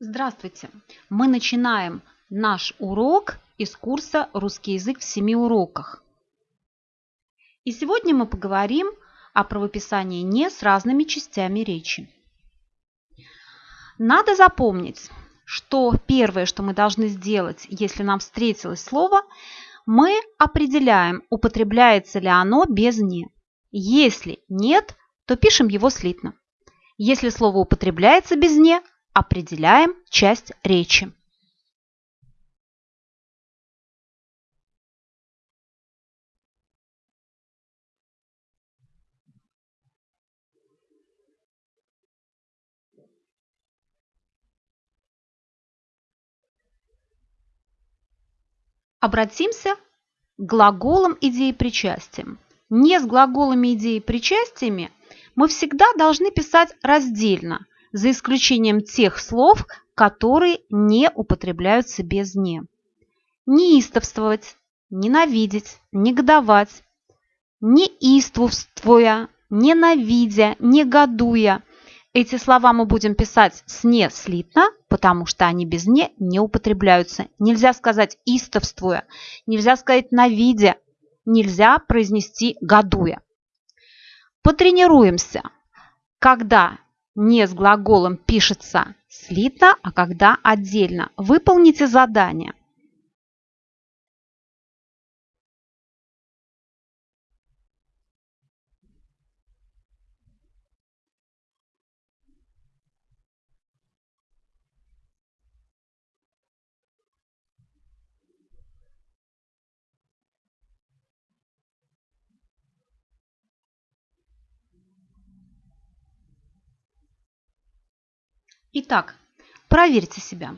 Здравствуйте! Мы начинаем наш урок из курса «Русский язык в семи уроках». И сегодня мы поговорим о правописании «не» с разными частями речи. Надо запомнить, что первое, что мы должны сделать, если нам встретилось слово, мы определяем, употребляется ли оно без «не». Если нет, то пишем его слитно. Если слово употребляется без «не», Определяем часть речи. Обратимся к глаголам идеи причастием. Не с глаголами идеи причастиями мы всегда должны писать раздельно – за исключением тех слов, которые не употребляются без «не». Неистовствовать, ненавидеть, негодовать, неистовствуя, ненавидя, негодуя. Эти слова мы будем писать с «не» слитно, потому что они без «не» не употребляются. Нельзя сказать «истовствуя», нельзя сказать «навидя», нельзя произнести «годуя». Потренируемся. Когда не с глаголом пишется слитно, а когда отдельно. Выполните задание. Итак, проверьте себя.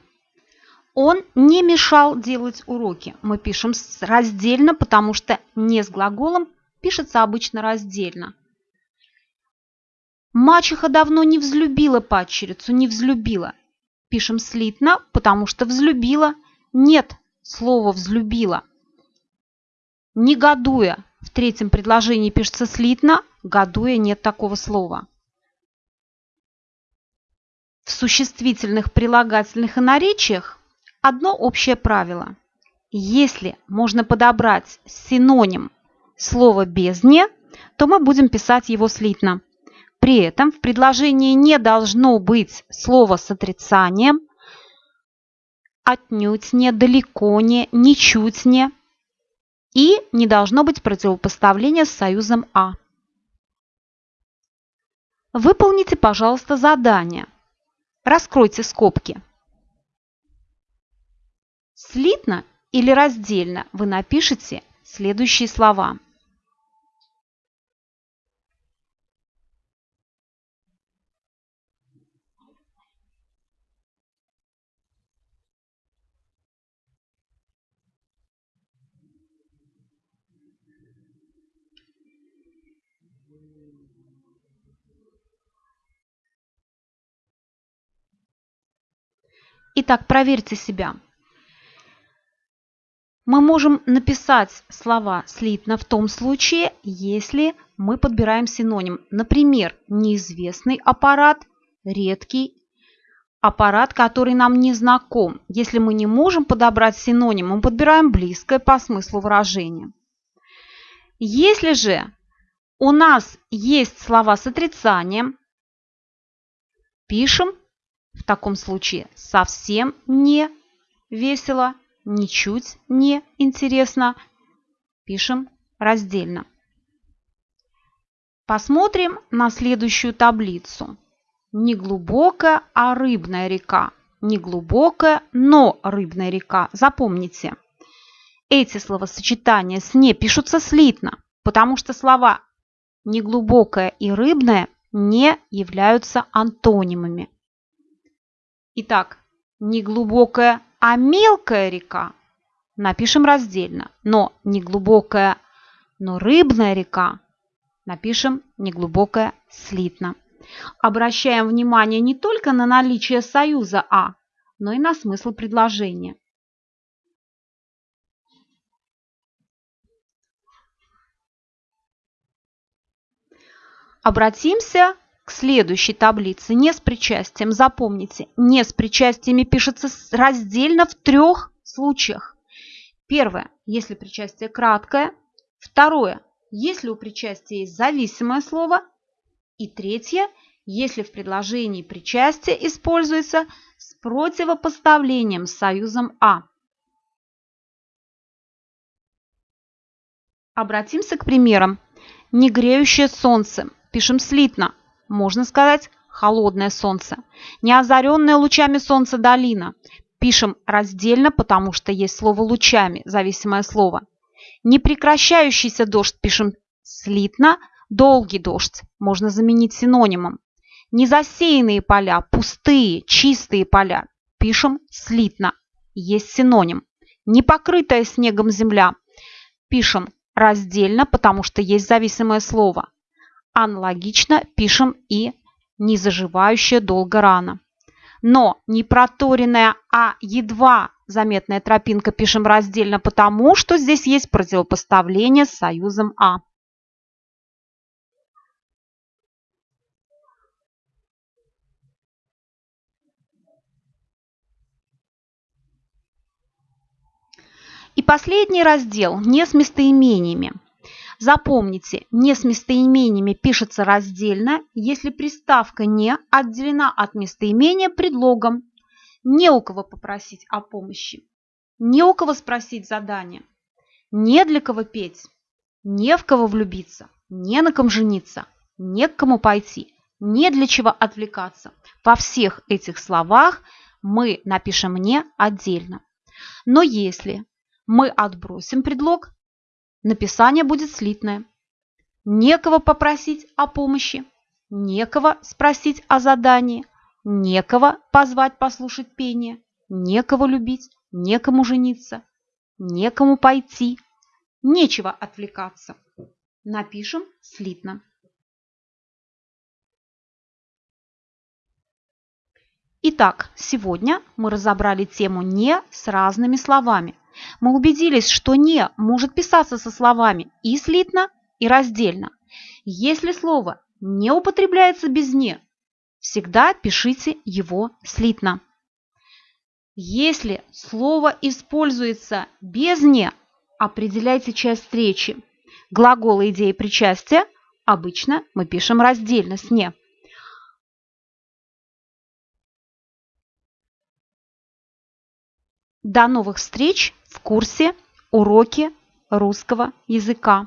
Он не мешал делать уроки. Мы пишем раздельно, потому что не с глаголом пишется обычно раздельно. Мачеха давно не взлюбила падчерицу, не взлюбила. Пишем слитно, потому что взлюбила. Нет слова взлюбила. Негодуя. В третьем предложении пишется слитно, годуя нет такого слова. В существительных, прилагательных и наречиях одно общее правило. Если можно подобрать синоним слова без «не», то мы будем писать его слитно. При этом в предложении не должно быть слова с отрицанием, отнюдь не, далеко не, ничуть не. И не должно быть противопоставления с союзом «а». Выполните, пожалуйста, задание – Раскройте скобки. Слитно или раздельно вы напишите следующие слова. Итак, проверьте себя. Мы можем написать слова слитно в том случае, если мы подбираем синоним. Например, неизвестный аппарат, редкий аппарат, который нам не знаком. Если мы не можем подобрать синоним, мы подбираем близкое по смыслу выражения. Если же у нас есть слова с отрицанием, пишем в таком случае совсем не весело, ничуть не интересно. Пишем раздельно. Посмотрим на следующую таблицу. Не глубокая, а рыбная река. Не глубокая, но рыбная река. Запомните, эти словосочетания с «не» пишутся слитно, потому что слова неглубокая и рыбная не являются антонимами. Итак, не глубокая, а мелкая река. Напишем раздельно. Но не глубокая, но рыбная река. Напишем неглубокая слитно. Обращаем внимание не только на наличие союза «а», но и на смысл предложения. Обратимся следующей таблице. Не с причастием. Запомните, не с причастиями пишется раздельно в трех случаях. Первое, если причастие краткое. Второе, если у причастия есть зависимое слово. И третье, если в предложении причастие используется с противопоставлением с союзом «а». Обратимся к примерам. Негреющее солнце. Пишем слитно. Можно сказать холодное солнце. Неозаренная лучами солнца долина. Пишем раздельно, потому что есть слово лучами, зависимое слово. Непрекращающийся дождь пишем слитно. Долгий дождь можно заменить синонимом. Незасеянные поля, пустые, чистые поля пишем слитно. Есть синоним. Непокрытая снегом земля пишем раздельно, потому что есть зависимое слово. Аналогично пишем и незаживающая долго рана. Но не проторенная, а едва заметная тропинка пишем раздельно, потому что здесь есть противопоставление с союзом «а». И последний раздел «Не с местоимениями». Запомните, «не с местоимениями» пишется раздельно, если приставка «не» отделена от местоимения предлогом. Не у кого попросить о помощи, не у кого спросить задание, не для кого петь, не в кого влюбиться, не на ком жениться, не к кому пойти, не для чего отвлекаться. Во всех этих словах мы напишем «не» отдельно. Но если мы отбросим предлог, написание будет слитное. Некого попросить о помощи, некого спросить о задании, некого позвать послушать пение, некого любить, некому жениться, некому пойти, нечего отвлекаться. Напишем слитно. Итак, сегодня мы разобрали тему «не» с разными словами. Мы убедились, что «не» может писаться со словами и слитно, и раздельно. Если слово не употребляется без «не», всегда пишите его слитно. Если слово используется без «не», определяйте часть речи. Глаголы идеи причастия обычно мы пишем раздельно с «не». До новых встреч в курсе «Уроки русского языка».